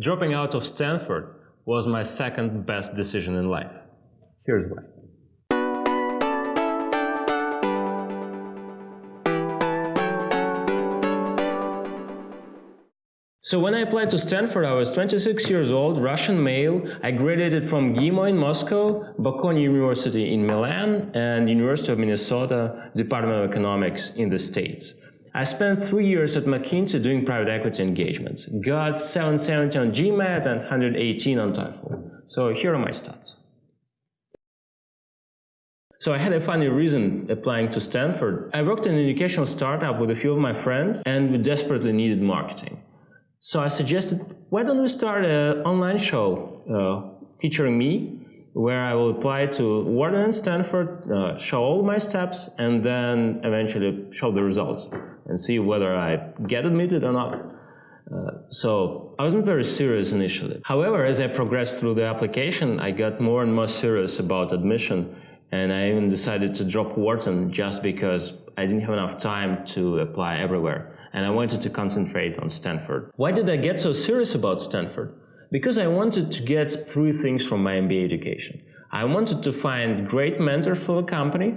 Dropping out of Stanford was my second best decision in life. Here's why. So when I applied to Stanford, I was 26 years old, Russian male. I graduated from MGIMO in Moscow, Bocconi University in Milan, and University of Minnesota Department of Economics in the States. I spent three years at McKinsey doing private equity engagements. Got 770 on GMAT and 118 on TOEFL. So here are my stats. So I had a funny reason applying to Stanford. I worked in an educational startup with a few of my friends and we desperately needed marketing. So I suggested, why don't we start an online show uh, featuring me where I will apply to Wharton and Stanford, uh, show all my steps, and then eventually show the results and see whether I get admitted or not. Uh, so I wasn't very serious initially. However, as I progressed through the application, I got more and more serious about admission, and I even decided to drop Wharton just because I didn't have enough time to apply everywhere, and I wanted to concentrate on Stanford. Why did I get so serious about Stanford? Because I wanted to get three things from my MBA education. I wanted to find great mentors for the company,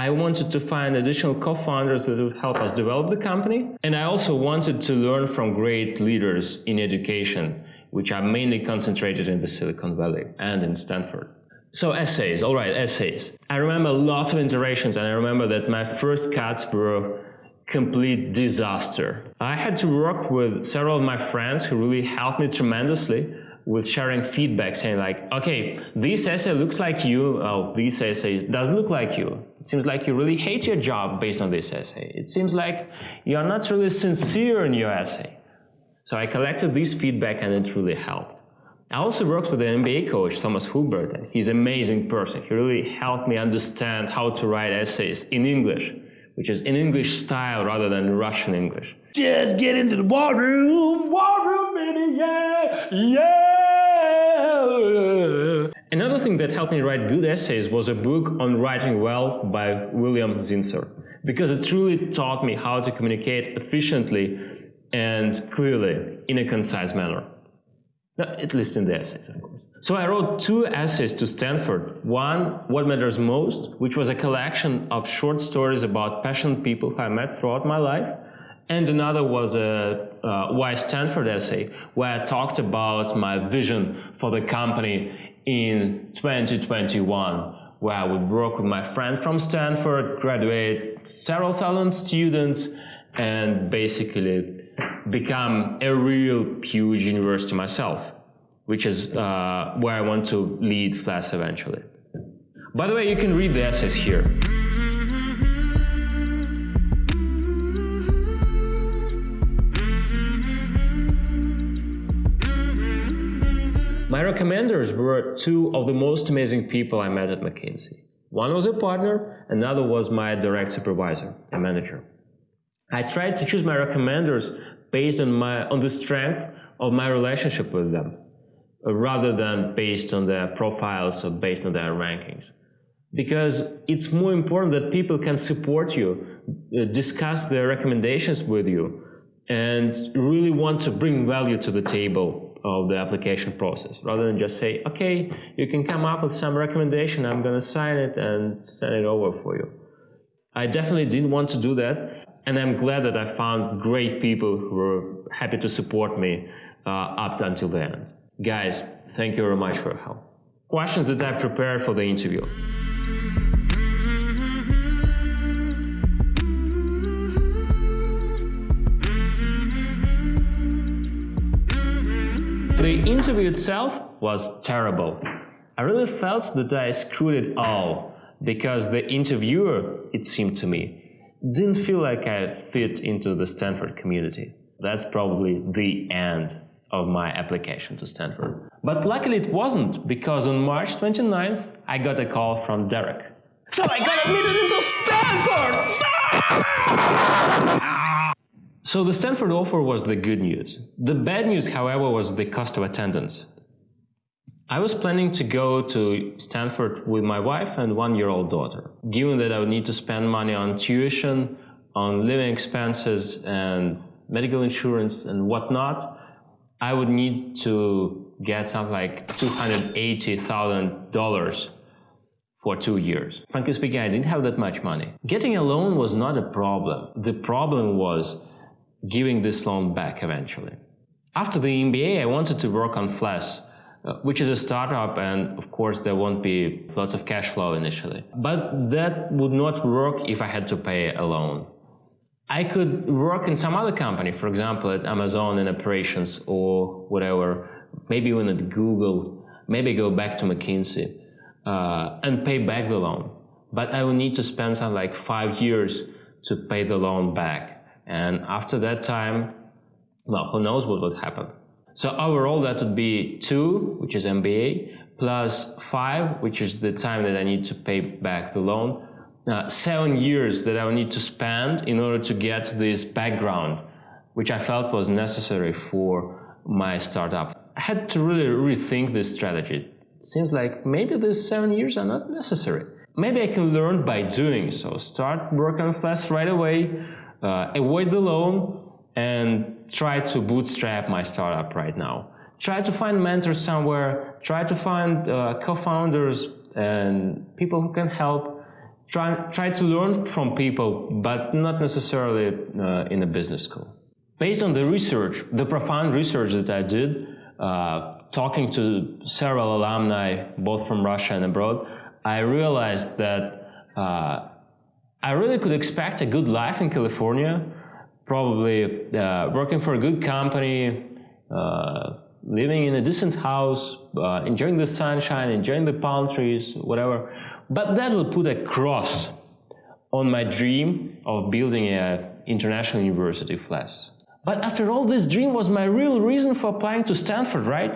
I wanted to find additional co-founders that would help us develop the company. And I also wanted to learn from great leaders in education, which are mainly concentrated in the Silicon Valley and in Stanford. So essays, all right, essays. I remember lots of iterations and I remember that my first cuts were a complete disaster. I had to work with several of my friends who really helped me tremendously with sharing feedback saying like, okay, this essay looks like you, oh, this essay doesn't look like you. It seems like you really hate your job based on this essay. It seems like you are not really sincere in your essay. So I collected this feedback and it really helped. I also worked with an MBA coach, Thomas Hubert, and he's an amazing person. He really helped me understand how to write essays in English, which is in English style rather than Russian English. Just get into the war room, war room, baby, yeah, yeah. Another thing that helped me write good essays was a book on writing well by William Zinsser, because it truly taught me how to communicate efficiently and clearly in a concise manner. At least in the essays, of course. So I wrote two essays to Stanford. One, What Matters Most, which was a collection of short stories about passionate people I met throughout my life. And another was a uh, Why Stanford essay, where I talked about my vision for the company in 2021 where I would work with my friend from Stanford, graduate several thousand students and basically become a real huge university myself, which is uh, where I want to lead Flash eventually. By the way, you can read the essays here. My recommenders were two of the most amazing people I met at McKinsey. One was a partner, another was my direct supervisor, a manager. I tried to choose my recommenders based on, my, on the strength of my relationship with them, uh, rather than based on their profiles or based on their rankings. Because it's more important that people can support you, uh, discuss their recommendations with you, and really want to bring value to the table of the application process rather than just say, okay, you can come up with some recommendation, I'm going to sign it and send it over for you. I definitely didn't want to do that. And I'm glad that I found great people who were happy to support me uh, up until the end. Guys, thank you very much for your help. Questions that I prepared for the interview. The interview itself was terrible. I really felt that I screwed it all because the interviewer, it seemed to me, didn't feel like I fit into the Stanford community. That's probably the end of my application to Stanford. But luckily it wasn't because on March 29th I got a call from Derrick. So I got admitted into Stanford! So the Stanford offer was the good news. The bad news, however, was the cost of attendance. I was planning to go to Stanford with my wife and one-year-old daughter. Given that I would need to spend money on tuition, on living expenses and medical insurance and whatnot, I would need to get something like $280,000 for two years. Frankly speaking, I didn't have that much money. Getting a loan was not a problem. The problem was giving this loan back eventually. After the MBA, I wanted to work on Flash, uh, which is a startup, and of course, there won't be lots of cash flow initially. But that would not work if I had to pay a loan. I could work in some other company, for example, at Amazon in operations or whatever, maybe even at Google, maybe go back to McKinsey uh, and pay back the loan. But I would need to spend something like five years to pay the loan back. And after that time, well, who knows what would happen. So overall, that would be two, which is MBA, plus five, which is the time that I need to pay back the loan, uh, seven years that I would need to spend in order to get this background, which I felt was necessary for my startup. I had to really rethink this strategy. It seems like maybe these seven years are not necessary. Maybe I can learn by doing so. Start working on Flash right away, uh, avoid the loan, and try to bootstrap my startup right now. Try to find mentors somewhere, try to find uh, co-founders and people who can help. Try, try to learn from people, but not necessarily uh, in a business school. Based on the research, the profound research that I did, uh, talking to several alumni, both from Russia and abroad, I realized that uh, I really could expect a good life in California, probably uh, working for a good company, uh, living in a decent house, uh, enjoying the sunshine, enjoying the palm trees, whatever. But that will put a cross on my dream of building an international university Flash. But after all, this dream was my real reason for applying to Stanford, right?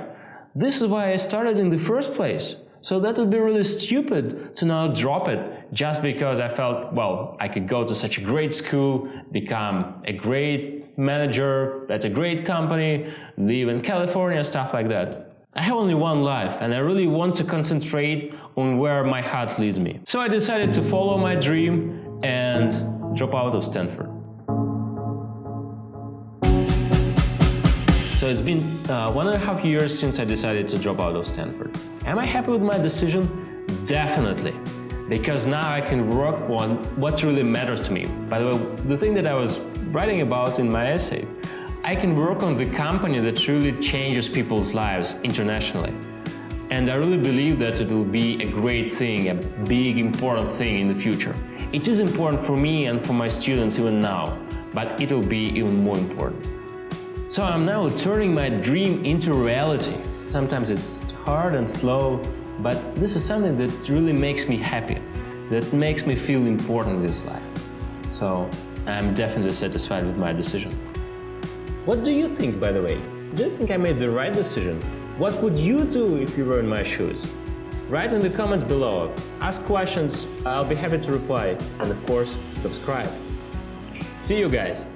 This is why I started in the first place. So that would be really stupid to now drop it just because I felt, well, I could go to such a great school, become a great manager at a great company, live in California, stuff like that. I have only one life and I really want to concentrate on where my heart leads me. So I decided to follow my dream and drop out of Stanford. So it's been uh, one and a half years since I decided to drop out of Stanford. Am I happy with my decision? Definitely. Because now I can work on what really matters to me. By the way, the thing that I was writing about in my essay, I can work on the company that truly changes people's lives internationally. And I really believe that it will be a great thing, a big important thing in the future. It is important for me and for my students even now, but it will be even more important. So I'm now turning my dream into reality. Sometimes it's hard and slow, but this is something that really makes me happy, that makes me feel important in this life. So I'm definitely satisfied with my decision. What do you think, by the way? Do you think I made the right decision? What would you do if you were in my shoes? Write in the comments below. Ask questions, I'll be happy to reply. And of course, subscribe. See you guys!